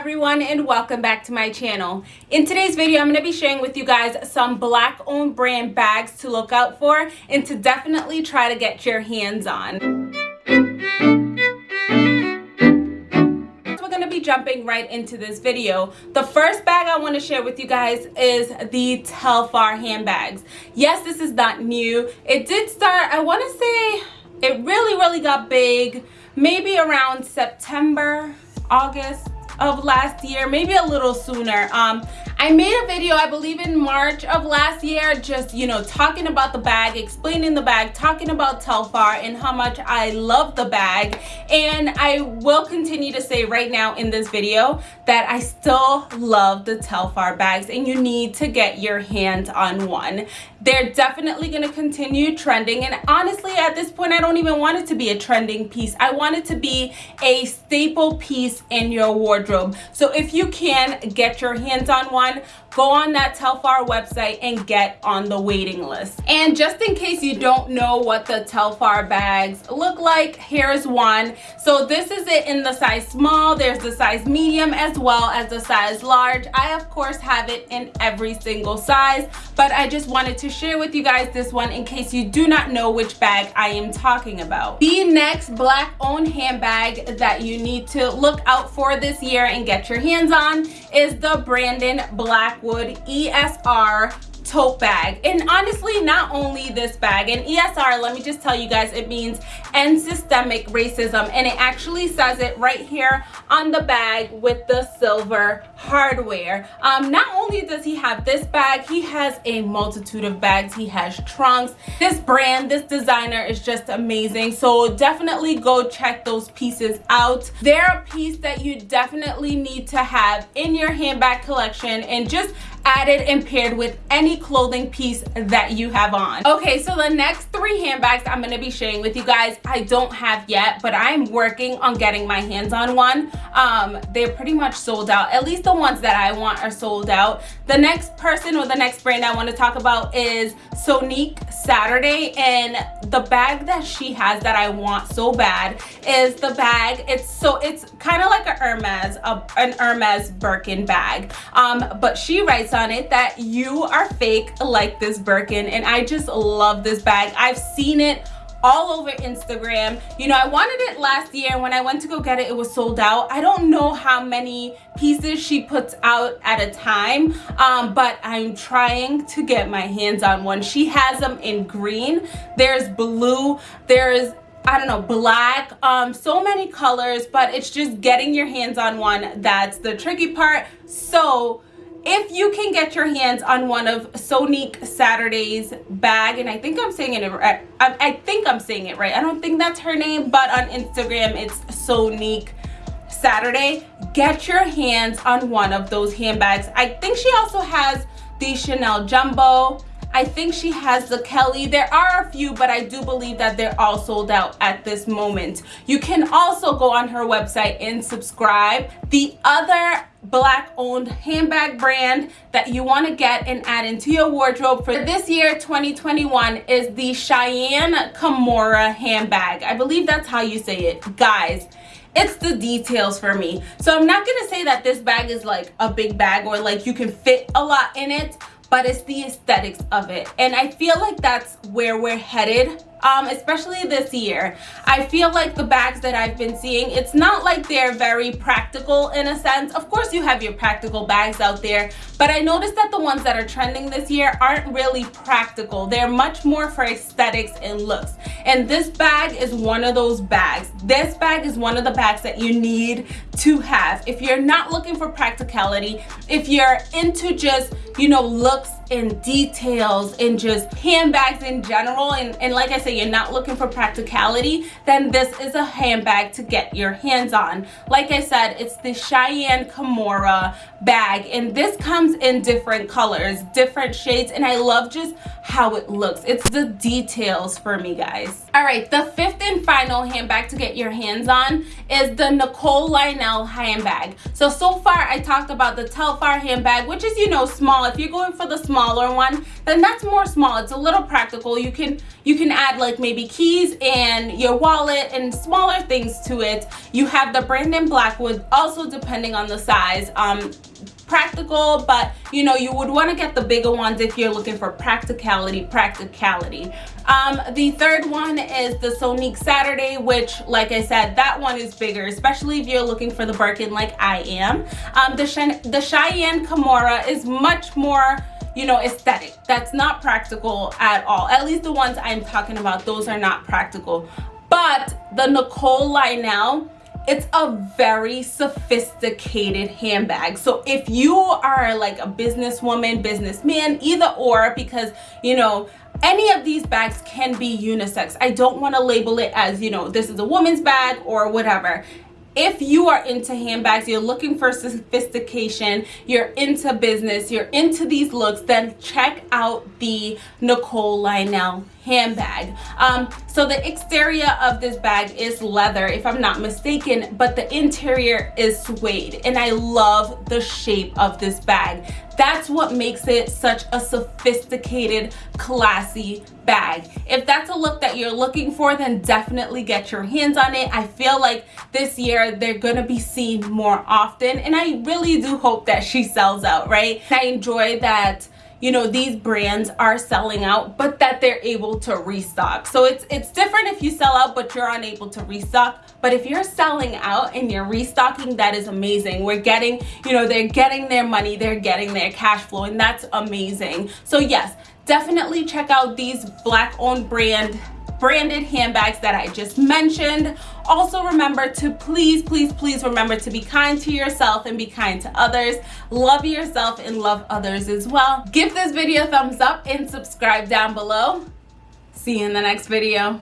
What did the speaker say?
everyone and welcome back to my channel. In today's video i'm going to be sharing with you guys some black owned brand bags to look out for and to definitely try to get your hands on. We're going to be jumping right into this video. The first bag i want to share with you guys is the telfar handbags. Yes this is not new. It did start i want to say it really really got big maybe around september august of last year maybe a little sooner. Um I made a video, I believe in March of last year, just, you know, talking about the bag, explaining the bag, talking about Telfar and how much I love the bag. And I will continue to say right now in this video that I still love the Telfar bags and you need to get your hands on one. They're definitely going to continue trending. And honestly, at this point, I don't even want it to be a trending piece. I want it to be a staple piece in your wardrobe. So if you can get your hands on one, on, go on that Telfar website and get on the waiting list. And just in case you don't know what the Telfar bags look like, here's one. So this is it in the size small. There's the size medium as well as the size large. I, of course, have it in every single size, but I just wanted to share with you guys this one in case you do not know which bag I am talking about. The next black owned handbag that you need to look out for this year and get your hands on is the Brandon Blackwood ESR tote bag. And honestly not only this bag and esr let me just tell you guys it means end systemic racism. And it actually says it right here on the bag with the silver hardware. Um not only does he have this bag he has a multitude of bags. He has trunks. This brand this designer is just amazing. So definitely go check those pieces out. They're a piece that you definitely need to have in your handbag collection. And just added and paired with any clothing piece that you have on. Okay so the next three handbags i'm to be sharing with you guys i don't have yet but i'm working on getting my hands on one. Um they're pretty much sold out. At least the ones that i want are sold out. The next person or the next brand i want to talk about is sonique saturday and the bag that she has that i want so bad is the bag it's so it's kind of like a hermes a, an hermes birkin bag um but she writes on it that you are fake like this Birkin and I just love this bag. I've seen it all over Instagram. You know, I wanted it last year. When I went to go get it, it was sold out. I don't know how many pieces she puts out at a time, um, but I'm trying to get my hands on one. She has them in green. There's blue. There's I don't know, black, um, so many colors, but it's just getting your hands on one. That's the tricky part. So if you can get your hands on one of Sonique Saturday's bag, and I think I'm saying it right, I, I think I'm saying it right. I don't think that's her name, but on Instagram it's Sonique Saturday. Get your hands on one of those handbags. I think she also has the Chanel Jumbo. I think she has the Kelly. There are a few, but I do believe that they're all sold out at this moment. You can also go on her website and subscribe. The other black owned handbag brand that you want to get and add into your wardrobe for this year 2021 is the Cheyenne Kimora handbag. I believe that's how you say it. Guys, it's the details for me. So I'm not to say that this bag is like a big bag or like you can fit a lot in it, but it's the aesthetics of it. And I feel like that's where we're headed um, especially this year. I feel like the bags that I've been seeing, it's not like they're very practical in a sense. Of course, you have your practical bags out there, but I noticed that the ones that are trending this year aren't really practical. They're much more for aesthetics and looks. And this bag is one of those bags. This bag is one of the bags that you need to have. If you're not looking for practicality, if you're into just, you know, looks and details and just handbags in general, and, and like I say you're not looking for practicality, then this is a handbag to get your hands on. Like I said, it's the Cheyenne Kimora bag, and this comes in different colors, different shades, and I love just how it looks. It's the details for me, guys. All right, the fifth and final handbag to get your hands on is the Nicole Lionel handbag. So, so far I talked about the Telfar handbag, which is, you know, small. If you're going for the smaller one, then that's more small. It's a little practical. You can you can add like maybe keys and your wallet and smaller things to it. You have the Brandon Blackwood, also depending on the size. Um, practical but you know you would want to get the bigger ones if you're looking for practicality practicality um the third one is the sonique saturday which like i said that one is bigger especially if you're looking for the birkin like i am um the the cheyenne kimora is much more you know aesthetic. That's not practical at all. At least the ones i'm talking about those are not practical. But the nicole lionel it's a very sophisticated handbag. So if you are like a businesswoman businessman either or because you know any of these bags can be unisex. I don't want to label it as you know this is a woman's bag or whatever if you are into handbags you're looking for sophistication you're into business you're into these looks then check out the nicole lionel handbag. Um, so the exterior of this bag is leather if i'm not mistaken but the interior is suede. And i love the shape of this bag that's what makes it such a sophisticated classy bag. If that's a look that you're looking for then definitely get your hands on it. I feel like this year they're gonna be seen more often and i really do hope that she sells out right? I enjoy that you know these brands are selling out but that they're able to restock. So it's it's different if you sell out but you're unable to restock. But if you're selling out and you're restocking that is amazing. We're getting you know they're getting their money they're getting their cash flow and that's amazing. So yes definitely check out these black owned brand branded handbags that I just mentioned. Also remember to please, please, please remember to be kind to yourself and be kind to others. Love yourself and love others as well. Give this video a thumbs up and subscribe down below. See you in the next video.